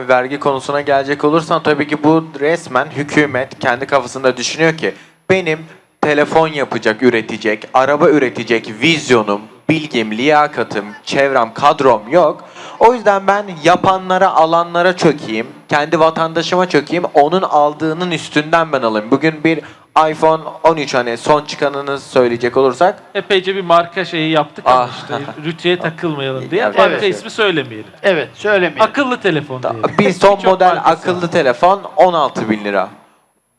Vergi konusuna gelecek olursan tabii ki bu resmen hükümet kendi kafasında düşünüyor ki benim telefon yapacak, üretecek, araba üretecek vizyonum, bilgim, liyakatım, çevrem, kadrom yok. O yüzden ben yapanlara, alanlara çökeyim, kendi vatandaşıma çökeyim, onun aldığının üstünden ben alayım. Bugün bir iPhone 13 hani son çıkanını söyleyecek olursak Epeyce bir marka şeyi yaptık ama Ah. işte rütüye takılmayalım diye. Evet. Marka ismi söylemeyelim. Evet söylemeyin. Akıllı telefon diyelim. bir son Birçok model markası akıllı var. telefon 16 bin lira.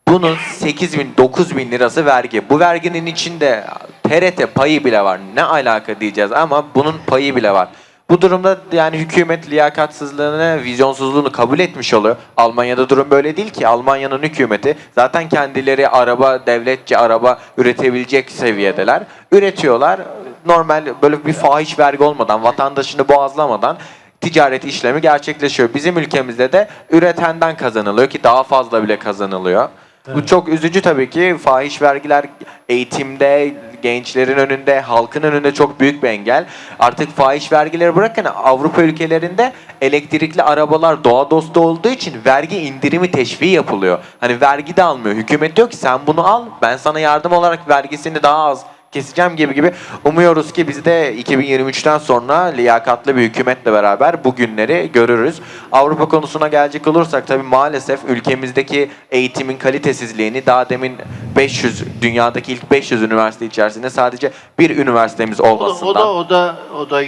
Bunun 8 bin, 9 bin lirası vergi. Bu verginin içinde TRT payı bile var. Ne alaka diyeceğiz ama bunun payı bile var. Bu durumda yani hükümet liyakatsızlığını, vizyonsuzluğunu kabul etmiş oluyor. Almanya'da durum böyle değil ki. Almanya'nın hükümeti zaten kendileri araba, devletçe araba üretebilecek seviyedeler. Üretiyorlar. Normal böyle bir fahiş vergi olmadan, vatandaşını boğazlamadan ticaret işlemi gerçekleşiyor. Bizim ülkemizde de üretenden kazanılıyor ki daha fazla bile kazanılıyor. Bu çok üzücü tabii ki. Fahiş vergiler eğitimde, gençlerin önünde, halkın önünde çok büyük bir engel. Artık fahiş vergileri bırakın Avrupa ülkelerinde elektrikli arabalar doğa dostu olduğu için vergi indirimi teşviği yapılıyor. Hani vergi de almıyor. Hükümet diyor ki sen bunu al ben sana yardım olarak vergisini daha az keseceğim gibi gibi. Umuyoruz ki biz de 2023'ten sonra liyakatlı bir hükümetle beraber bu günleri görürüz. Avrupa konusuna gelecek olursak tabii maalesef ülkemizdeki eğitimin kalitesizliğini daha demin 500 dünyadaki ilk 500 üniversite içerisinde sadece bir üniversitemiz O da, olmasından. o da o da o da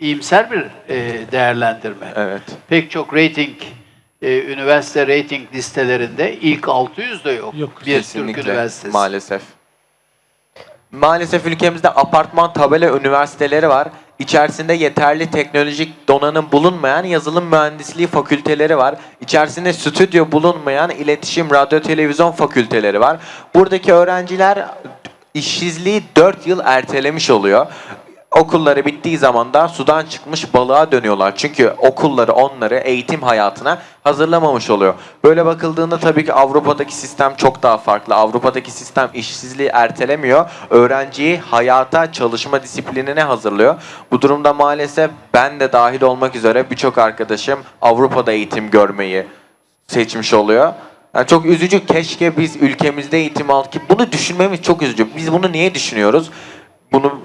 iyimser bir e, değerlendirme. Evet. Pek çok rating e, üniversite rating listelerinde ilk 600'de yok. Yok, bir Türk Kesinlikle üniversitesi. maalesef. Maalesef ülkemizde apartman tabela üniversiteleri var. İçerisinde yeterli teknolojik donanım bulunmayan yazılım mühendisliği fakülteleri var. İçerisinde stüdyo bulunmayan iletişim, radyo, televizyon fakülteleri var. Buradaki öğrenciler işsizliği 4 yıl ertelemiş oluyor. Okulları bittiği zaman da sudan çıkmış balığa dönüyorlar. Çünkü okulları onları eğitim hayatına hazırlamamış oluyor. Böyle bakıldığında tabii ki Avrupa'daki sistem çok daha farklı. Avrupa'daki sistem işsizliği ertelemiyor. Öğrenciyi hayata, çalışma disiplinine hazırlıyor. Bu durumda maalesef ben de dahil olmak üzere birçok arkadaşım Avrupa'da eğitim görmeyi seçmiş oluyor. Yani çok üzücü. Keşke biz ülkemizde eğitim al ki bunu düşünmemiz çok üzücü. Biz bunu niye düşünüyoruz? Bunu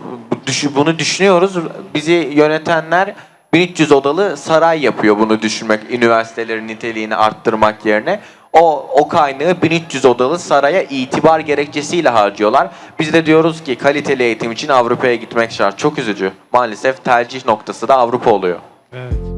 düşü- bunu düşünüyoruz. Bizi yönetenler 1300 odalı saray yapıyor bunu düşünmek, üniversitelerin niteliğini arttırmak yerine. O, o kaynağı 1300 odalı saraya itibar gerekçesiyle harcıyorlar. Biz de diyoruz ki kaliteli eğitim için Avrupa'ya gitmek şart. Çok üzücü. Maalesef tercih noktası da Avrupa oluyor. Evet.